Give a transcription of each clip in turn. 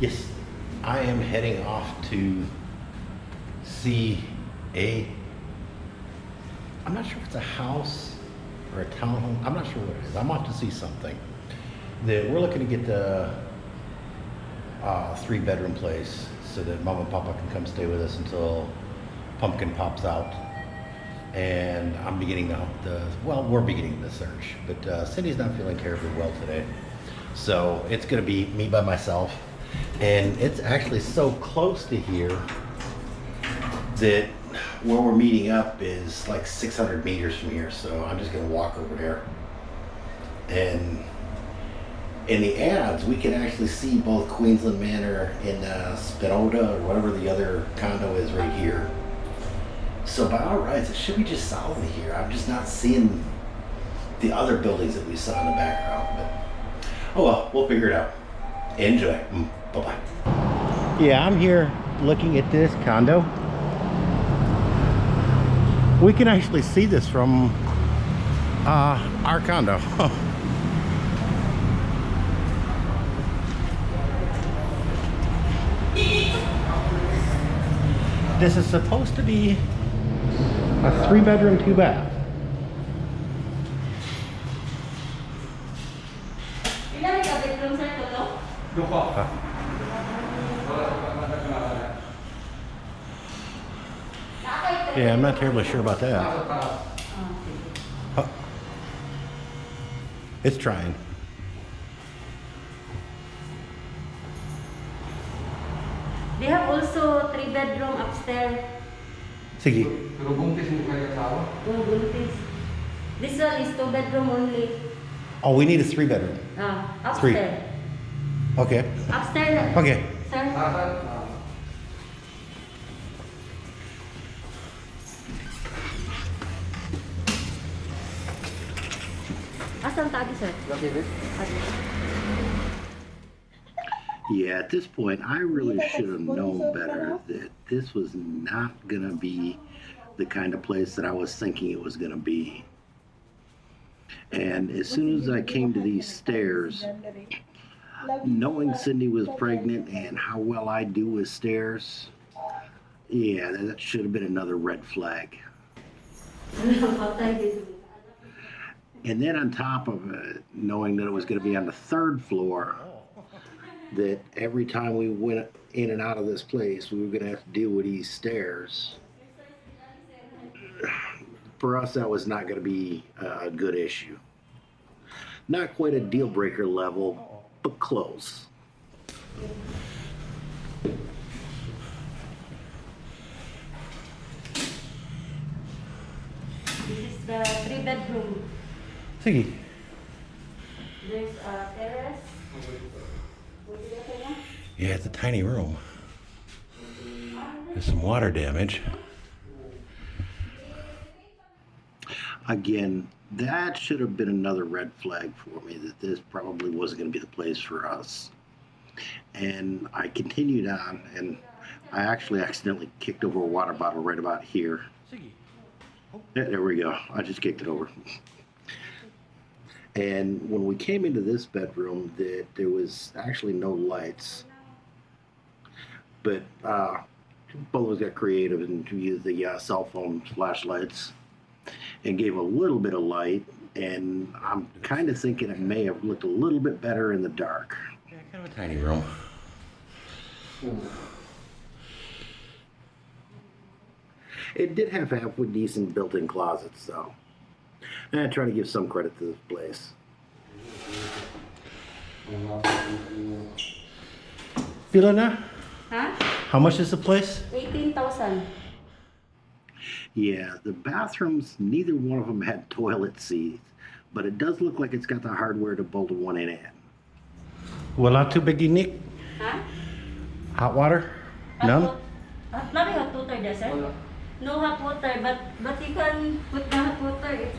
Yes, I am heading off to see a. I'm not sure if it's a house or a townhome. I'm not sure what it is. I'm off to see something. That we're looking to get the uh, three bedroom place so that mom and papa can come stay with us until pumpkin pops out. And I'm beginning the, the well, we're beginning the search, but uh, Cindy's not feeling terribly well today. So it's gonna be me by myself. And it's actually so close to here that where we're meeting up is like 600 meters from here. So I'm just gonna walk over there. And in the ads, we can actually see both Queensland Manor and uh, Spinoda or whatever the other condo is right here. So by all rights, it should be just solid here. I'm just not seeing the other buildings that we saw in the background. But oh well, we'll figure it out. Enjoy. Mm, bye bye. Yeah, I'm here looking at this condo. We can actually see this from uh, our condo. this is supposed to be a three bedroom, two bath. Ilan ka bedroom sir to to? Nakakay Yeah, I'm not terribly sure about that. Huh. It's trying. They have also three bedroom upstairs. Sige. Pero buntis mo kayo asawa? Oh, buntis. This one is two bedroom only. Oh, we need a three bedroom. Ah, Three. upstairs. Okay. Upstairs. Okay. Sir. Asan? Ah, Asan tagi sir? laki rin? Adi. Yeah, at this point, I really should have known better that this was not going to be the kind of place that I was thinking it was going to be. And as soon as I came to these stairs, knowing Cindy was pregnant and how well I do with stairs, yeah, that should have been another red flag. And then on top of it, knowing that it was going to be on the third floor, that every time we went in and out of this place, we were going to have to deal with these stairs. For us, that was not going to be a good issue. Not quite a deal breaker level, but close. This is the three bedroom. Sige. There's a terrace. What do you say na? Yeah, it's a tiny room. There's some water damage. Again, that should have been another red flag for me that this probably wasn't going to be the place for us. And I continued on, and I actually accidentally kicked over a water bottle right about here. Yeah, there we go. I just kicked it over. And when we came into this bedroom, that there was actually no lights. But uh, both of us got creative and used the uh, cell phone flashlights and gave a little bit of light. And I'm kind of thinking it may have looked a little bit better in the dark. Yeah, kind of a tiny room. Hmm. It did have halfway decent built-in closets, though. And I try to give some credit to this place. Filana, Ha? how much is the place? 18,000. Yeah, the bathrooms, neither one of them had toilet seats, but it does look like it's got the hardware to bolt one in at. Wala tubig inik? Huh? Hot water? Hot None? Hot, not hot water, does it? No hot water, but but you can put the hot water. If,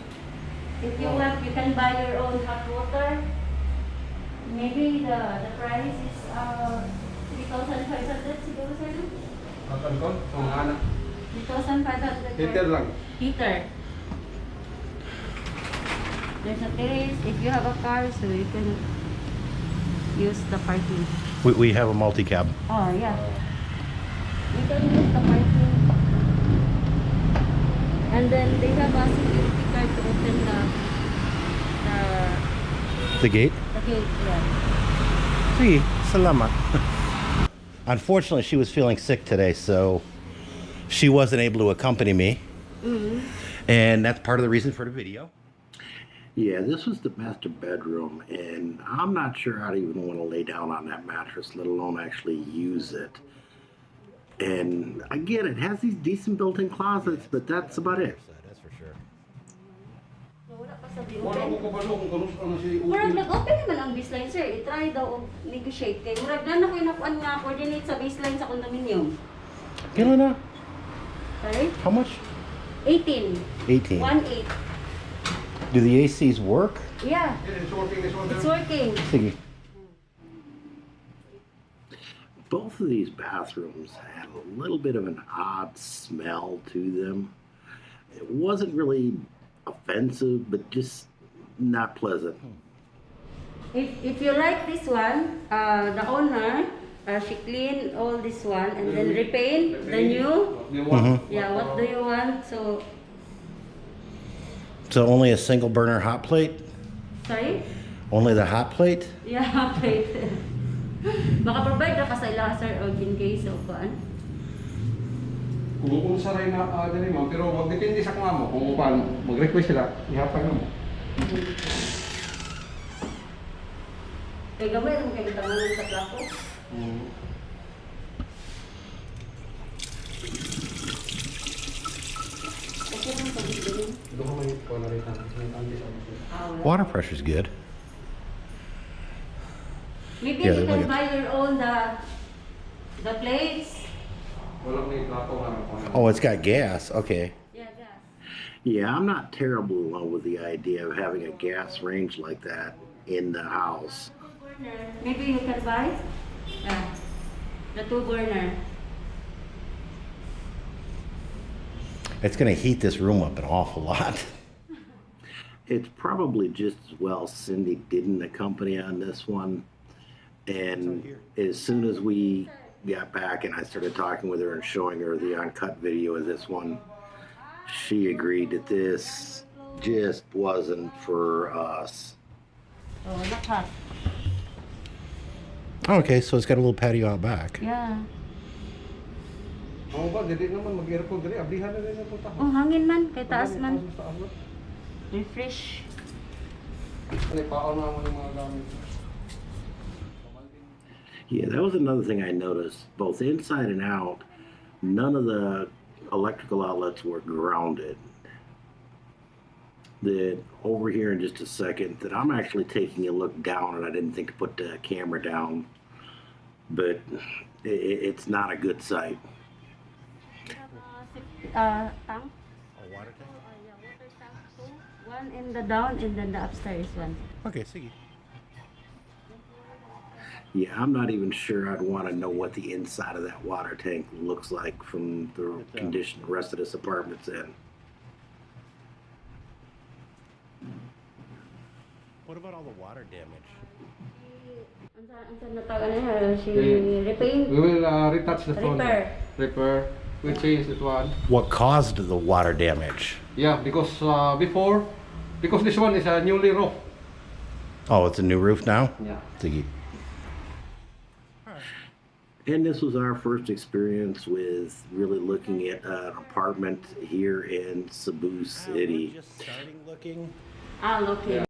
if you want, you can buy your own hot water. Maybe the, the price is uh, 3,500 siguro, sir? Hot alcohol? Tungana. 2,500 Heater lang. Heater. There's a place. If you have a car, so you can use the parking. We, we have a multi-cab. Oh, yeah. Oh. You can use the parking. And then they have a security card to open the... The, the gate? The gate, yeah. Gee, salamat. Unfortunately, she was feeling sick today, so she wasn't able to accompany me. Mm-hmm. And that's part of the reason for the video. Yeah, this was the master bedroom, and I'm not sure I'd even want to lay down on that mattress, let alone actually use it. And again, it, it has these decent built-in closets, but that's about it. That's for sure. So, wala pa sa Wala ko open. kabalo kung kano ano si Murag Upin. nag-open naman ang baseline, sir. I-try daw og negotiate murag na ko inakuan nga coordinate sa baseline sa condominium. Kailan na? Sorry? How much? 18. 18. 1-8. Do the ACs work? Yeah, Yeah, It's working this one. it's working. Sige. Both of these bathrooms had a little bit of an odd smell to them. It wasn't really offensive, but just not pleasant. If, if you like this one, uh, the owner, uh, she clean all this one and then repaint the new. One. Yeah, what do you want? So, So only a single burner hot plate? sorry? Only the hot plate? Yeah, okay. Maka-provide na ka sa ila, sir, o in case of kuan. Kung kung saray na uh, dali mo, pero wag depende sa kung mo kung paano mag-request sila, ihapag mo. Kaya gamay, ang kayo tanganan sa plako. Mm. Okay lang sa bibili. Doon ko may ko na rin ang sinatandi sa mga. Ah, wala. Water pressure's good. Maybe Yeah, you like can it. buy your own the the plates. Walang may plato na rin ko. Oh, it's got gas. Okay. Yeah, gas. Yeah, I'm not terrible in love with the idea of having a gas range like that in the house. Maybe you can buy. Yeah. The two burner. It's going to heat this room up an awful lot. It's probably just as well Cindy didn't accompany on this one. And as soon as we got back and I started talking with her and showing her the uncut video of this one, she agreed that this just wasn't for us. Oh, lakas. Okay, so it's got a little patio out back. Yeah. Ako ba, dili naman mag-aircon dili, ablihan na rin ang. Oh, hangin man. Kay taas man. Refresh. Ano, paon na mo mga gamit. Yeah, that was another thing I noticed. Both inside and out, none of the electrical outlets were grounded. That over here in just a second, that I'm actually taking a look down, and I didn't think to put the camera down, but i i- it's not a good sight. Uh, tank. A water tank? Uh, yeah, water tank two. One in the down and then the upstairs one. Okay, see. Yeah, I'm not even sure I'd want to know what the inside of that water tank looks like from the condition the rest of this apartment's in. What about all the water damage? Ang sa- ang sa natawa niya, she Okay. repaint. We will uh, retouch the phone. Repair. Repair. We change that one. What caused the water damage? Yeah, because uh, before, because this one is a newly roof. Oh, it's a new roof now? Yeah. Thingy. And this was our first experience with really looking at an apartment here in Cebu City. Just starting looking. Ah, okay. Yeah.